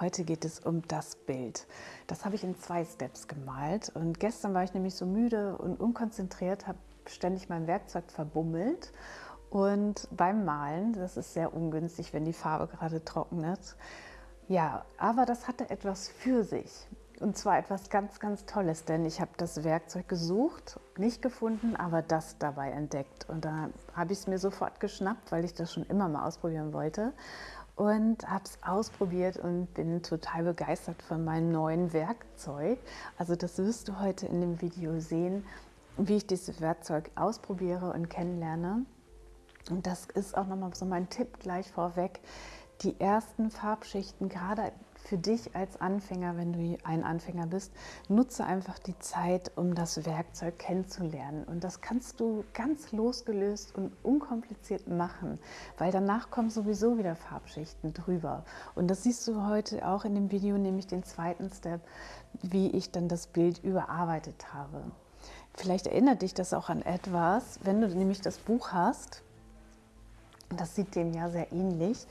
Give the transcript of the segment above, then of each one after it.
Heute geht es um das Bild. Das habe ich in zwei Steps gemalt und gestern war ich nämlich so müde und unkonzentriert, habe ständig mein Werkzeug verbummelt und beim Malen, das ist sehr ungünstig, wenn die Farbe gerade trocknet. Ja, aber das hatte etwas für sich. Und zwar etwas ganz, ganz Tolles, denn ich habe das Werkzeug gesucht, nicht gefunden, aber das dabei entdeckt. Und da habe ich es mir sofort geschnappt, weil ich das schon immer mal ausprobieren wollte. Und habe es ausprobiert und bin total begeistert von meinem neuen Werkzeug. Also das wirst du heute in dem Video sehen, wie ich dieses Werkzeug ausprobiere und kennenlerne. Und das ist auch nochmal so mein Tipp gleich vorweg. Die ersten Farbschichten, gerade für dich als Anfänger, wenn du ein Anfänger bist, nutze einfach die Zeit, um das Werkzeug kennenzulernen. Und das kannst du ganz losgelöst und unkompliziert machen, weil danach kommen sowieso wieder Farbschichten drüber. Und das siehst du heute auch in dem Video, nämlich den zweiten Step, wie ich dann das Bild überarbeitet habe. Vielleicht erinnert dich das auch an etwas, wenn du nämlich das Buch hast, das sieht dem ja sehr ähnlich.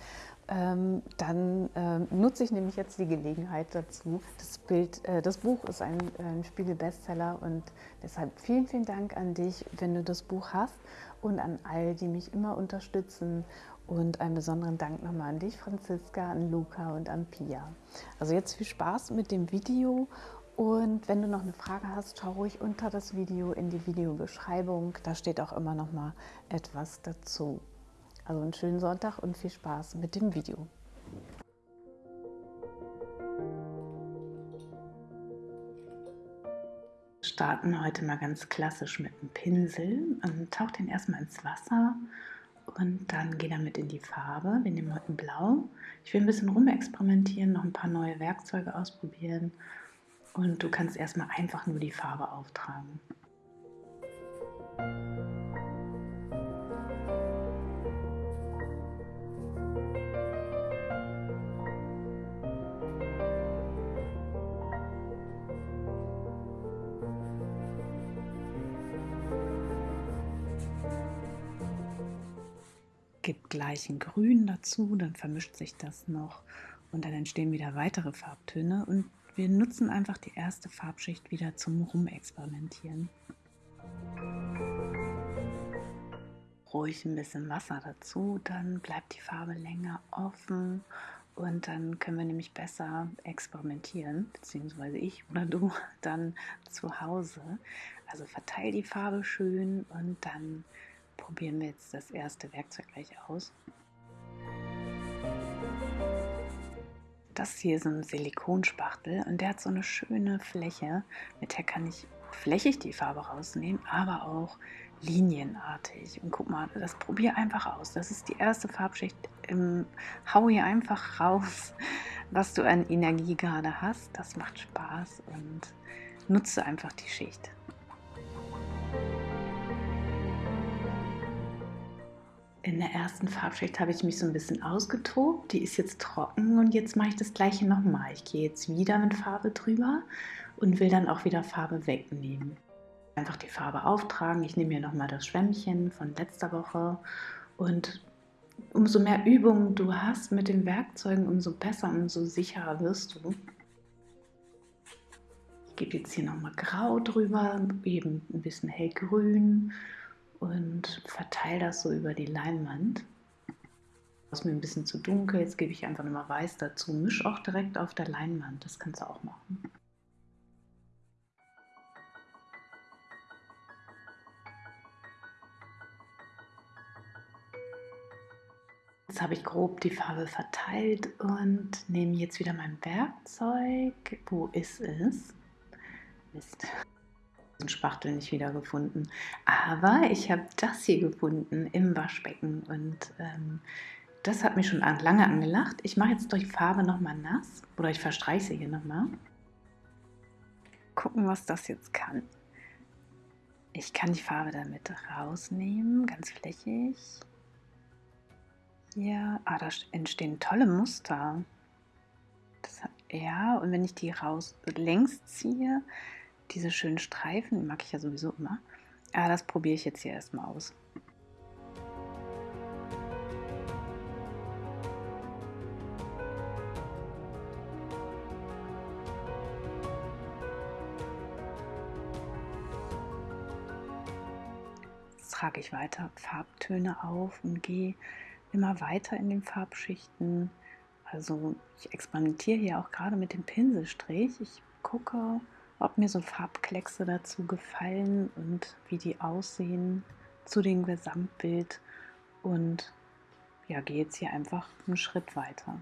Ähm, dann äh, nutze ich nämlich jetzt die Gelegenheit dazu. Das, Bild, äh, das Buch ist ein, ein Spiegel-Bestseller und deshalb vielen, vielen Dank an dich, wenn du das Buch hast und an all, die mich immer unterstützen und einen besonderen Dank nochmal an dich, Franziska, an Luca und an Pia. Also jetzt viel Spaß mit dem Video und wenn du noch eine Frage hast, schau ruhig unter das Video in die Videobeschreibung. Da steht auch immer noch mal etwas dazu. Also einen schönen Sonntag und viel Spaß mit dem Video. Starten heute mal ganz klassisch mit einem Pinsel. Und tauch den erstmal ins Wasser und dann geh damit in die Farbe. Wir nehmen heute Blau. Ich will ein bisschen rumexperimentieren, noch ein paar neue Werkzeuge ausprobieren. Und du kannst erstmal einfach nur die Farbe auftragen. Gib gleich ein Grün dazu, dann vermischt sich das noch und dann entstehen wieder weitere Farbtöne und wir nutzen einfach die erste Farbschicht wieder zum Rumexperimentieren. Ruhig ein bisschen Wasser dazu, dann bleibt die Farbe länger offen und dann können wir nämlich besser experimentieren, beziehungsweise ich oder du dann zu Hause. Also verteil die Farbe schön und dann probieren wir jetzt das erste Werkzeug gleich aus. Das hier ist ein Silikonspachtel und der hat so eine schöne Fläche, mit der kann ich flächig die Farbe rausnehmen, aber auch linienartig. Und guck mal, das probier einfach aus. Das ist die erste Farbschicht. Hau hier einfach raus, was du an Energie gerade hast. Das macht Spaß und nutze einfach die Schicht. In der ersten Farbschicht habe ich mich so ein bisschen ausgetobt. Die ist jetzt trocken und jetzt mache ich das gleiche nochmal. Ich gehe jetzt wieder mit Farbe drüber und will dann auch wieder Farbe wegnehmen. Einfach die Farbe auftragen. Ich nehme hier nochmal das Schwämmchen von letzter Woche und umso mehr Übung du hast mit den Werkzeugen, umso besser, umso sicherer wirst du. Ich gebe jetzt hier nochmal Grau drüber, eben ein bisschen hellgrün und verteile das so über die Leinwand. Das ist mir ein bisschen zu dunkel, jetzt gebe ich einfach nochmal weiß dazu. Misch auch direkt auf der Leinwand, das kannst du auch machen. Jetzt habe ich grob die Farbe verteilt und nehme jetzt wieder mein Werkzeug. Wo ist es? Mist den Spachtel nicht wiedergefunden. Aber ich habe das hier gefunden im Waschbecken und ähm, das hat mich schon lange angelacht. Ich mache jetzt durch Farbe nochmal nass oder ich verstreiche sie hier nochmal. Gucken, was das jetzt kann. Ich kann die Farbe damit rausnehmen, ganz flächig. Ja, ah, da entstehen tolle Muster. Das, ja, und wenn ich die raus längs ziehe, diese schönen Streifen, mag ich ja sowieso immer. Aber das probiere ich jetzt hier erstmal aus. trage ich weiter Farbtöne auf und gehe immer weiter in den Farbschichten. Also ich experimentiere hier auch gerade mit dem Pinselstrich. Ich gucke, ob mir so Farbkleckse dazu gefallen und wie die aussehen zu dem Gesamtbild und ja, gehe jetzt hier einfach einen Schritt weiter.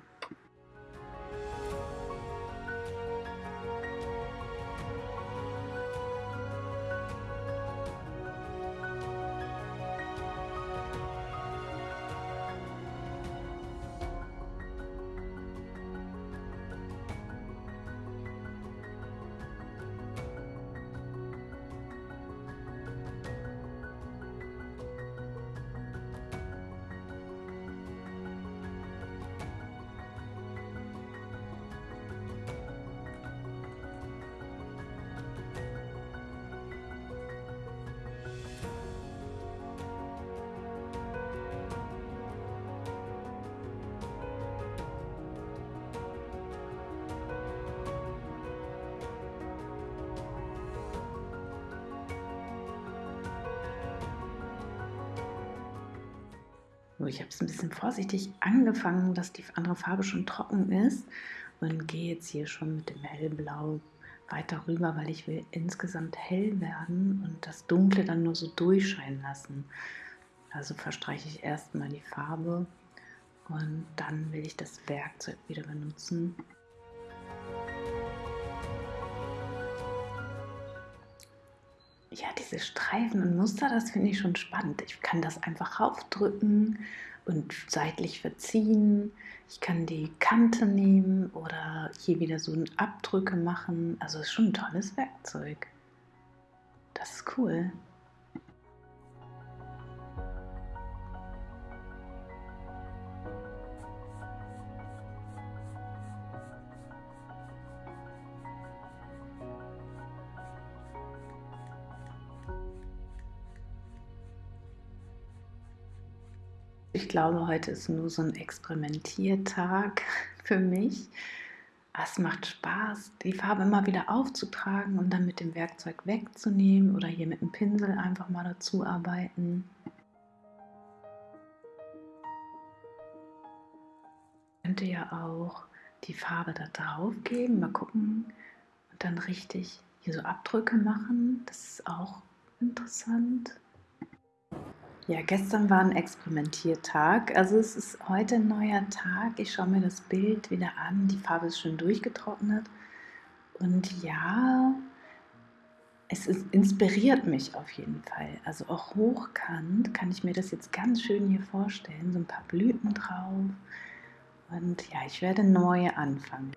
So, ich habe es ein bisschen vorsichtig angefangen, dass die andere Farbe schon trocken ist und gehe jetzt hier schon mit dem hellblau weiter rüber, weil ich will insgesamt hell werden und das Dunkle dann nur so durchscheinen lassen. Also verstreiche ich erstmal die Farbe und dann will ich das Werkzeug wieder benutzen. Ja, diese Streifen und Muster, das finde ich schon spannend. Ich kann das einfach raufdrücken und seitlich verziehen. Ich kann die Kante nehmen oder hier wieder so Abdrücke machen. Also ist schon ein tolles Werkzeug. Das ist cool. Ich glaube, heute ist nur so ein Experimentiertag für mich. Es macht Spaß, die Farbe immer wieder aufzutragen und dann mit dem Werkzeug wegzunehmen oder hier mit dem Pinsel einfach mal dazu arbeiten. Ich könnte ja auch die Farbe da drauf geben, mal gucken und dann richtig hier so Abdrücke machen. Das ist auch interessant. Ja, gestern war ein Experimentiertag. Also es ist heute ein neuer Tag. Ich schaue mir das Bild wieder an. Die Farbe ist schon durchgetrocknet. Und ja, es ist, inspiriert mich auf jeden Fall. Also auch hochkant kann ich mir das jetzt ganz schön hier vorstellen. So ein paar Blüten drauf. Und ja, ich werde neu anfangen.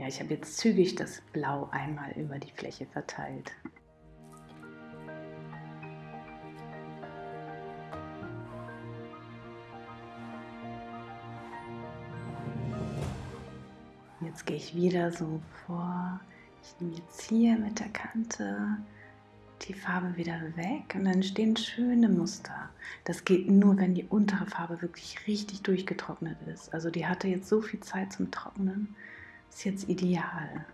Ja, ich habe jetzt zügig das Blau einmal über die Fläche verteilt. Jetzt gehe ich wieder so vor. Ich nehme jetzt hier mit der Kante die Farbe wieder weg und dann entstehen schöne Muster. Das geht nur, wenn die untere Farbe wirklich richtig durchgetrocknet ist. Also die hatte jetzt so viel Zeit zum Trocknen ist jetzt ideal.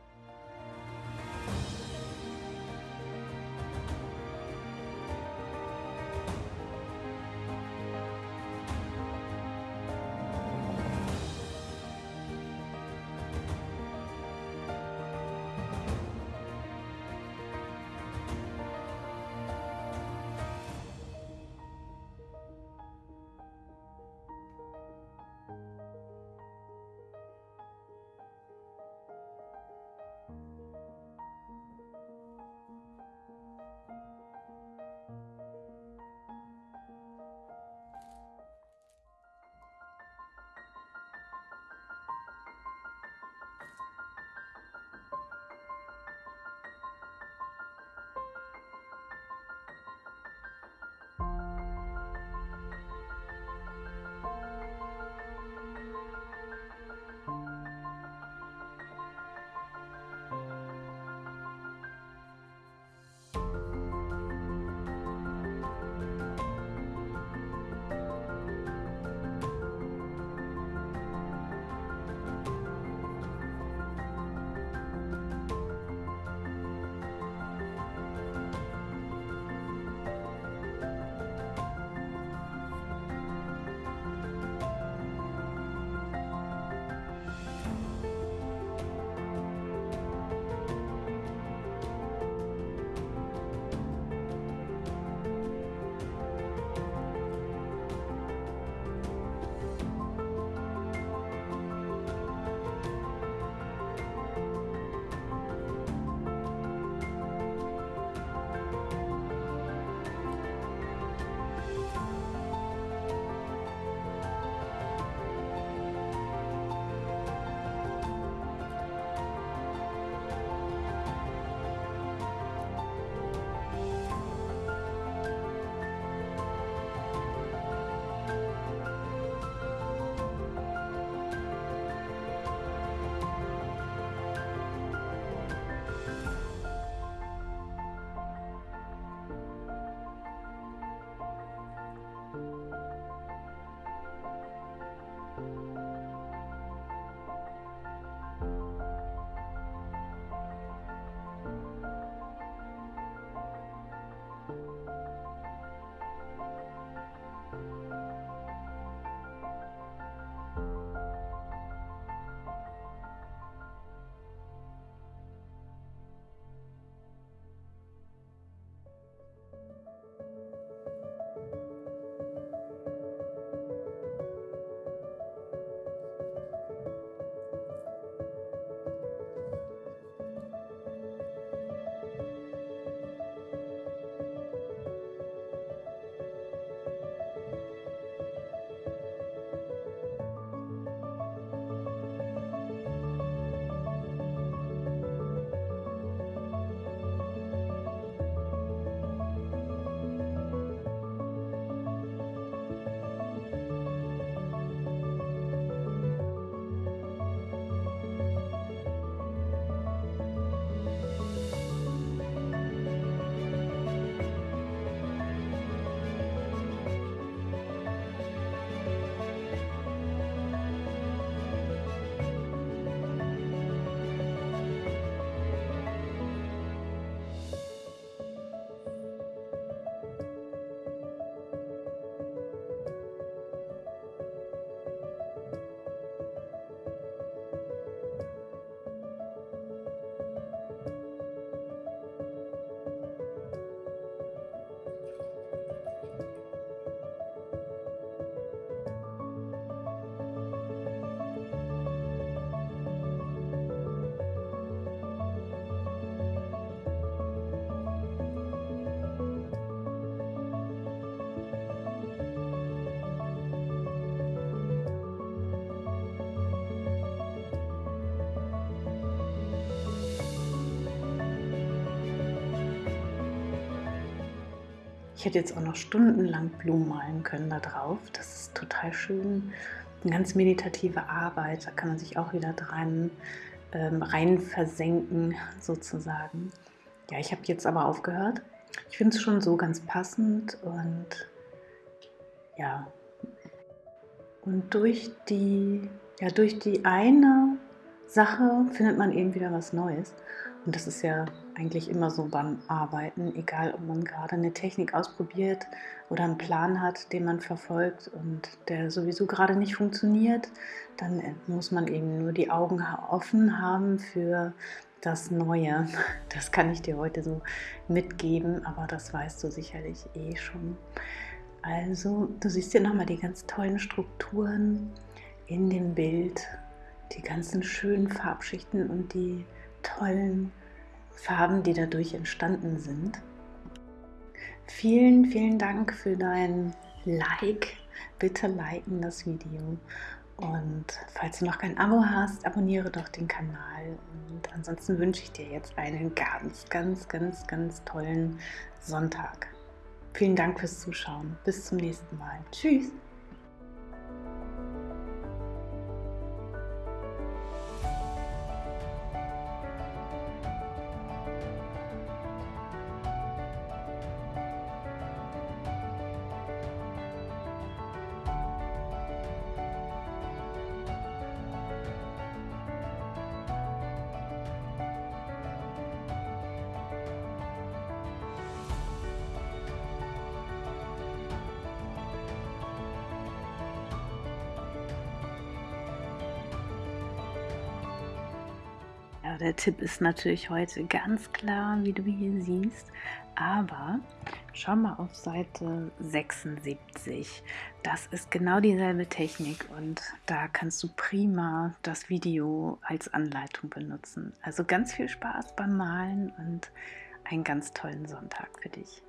Ich hätte jetzt auch noch stundenlang Blumen malen können da drauf. Das ist total schön. Eine ganz meditative Arbeit, da kann man sich auch wieder dran ähm, rein versenken sozusagen. Ja, ich habe jetzt aber aufgehört. Ich finde es schon so ganz passend und ja. Und durch die, ja, durch die eine Sache findet man eben wieder was Neues. Und das ist ja eigentlich immer so beim Arbeiten, egal ob man gerade eine Technik ausprobiert oder einen Plan hat, den man verfolgt und der sowieso gerade nicht funktioniert, dann muss man eben nur die Augen offen haben für das Neue. Das kann ich dir heute so mitgeben, aber das weißt du sicherlich eh schon. Also, du siehst hier nochmal die ganz tollen Strukturen in dem Bild, die ganzen schönen Farbschichten und die tollen Farben, die dadurch entstanden sind. Vielen, vielen Dank für dein Like. Bitte liken das Video. Und falls du noch kein Abo hast, abonniere doch den Kanal. Und ansonsten wünsche ich dir jetzt einen ganz, ganz, ganz, ganz tollen Sonntag. Vielen Dank fürs Zuschauen. Bis zum nächsten Mal. Tschüss. Der Tipp ist natürlich heute ganz klar, wie du hier siehst, aber schau mal auf Seite 76. Das ist genau dieselbe Technik und da kannst du prima das Video als Anleitung benutzen. Also ganz viel Spaß beim Malen und einen ganz tollen Sonntag für dich.